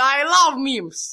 I love memes.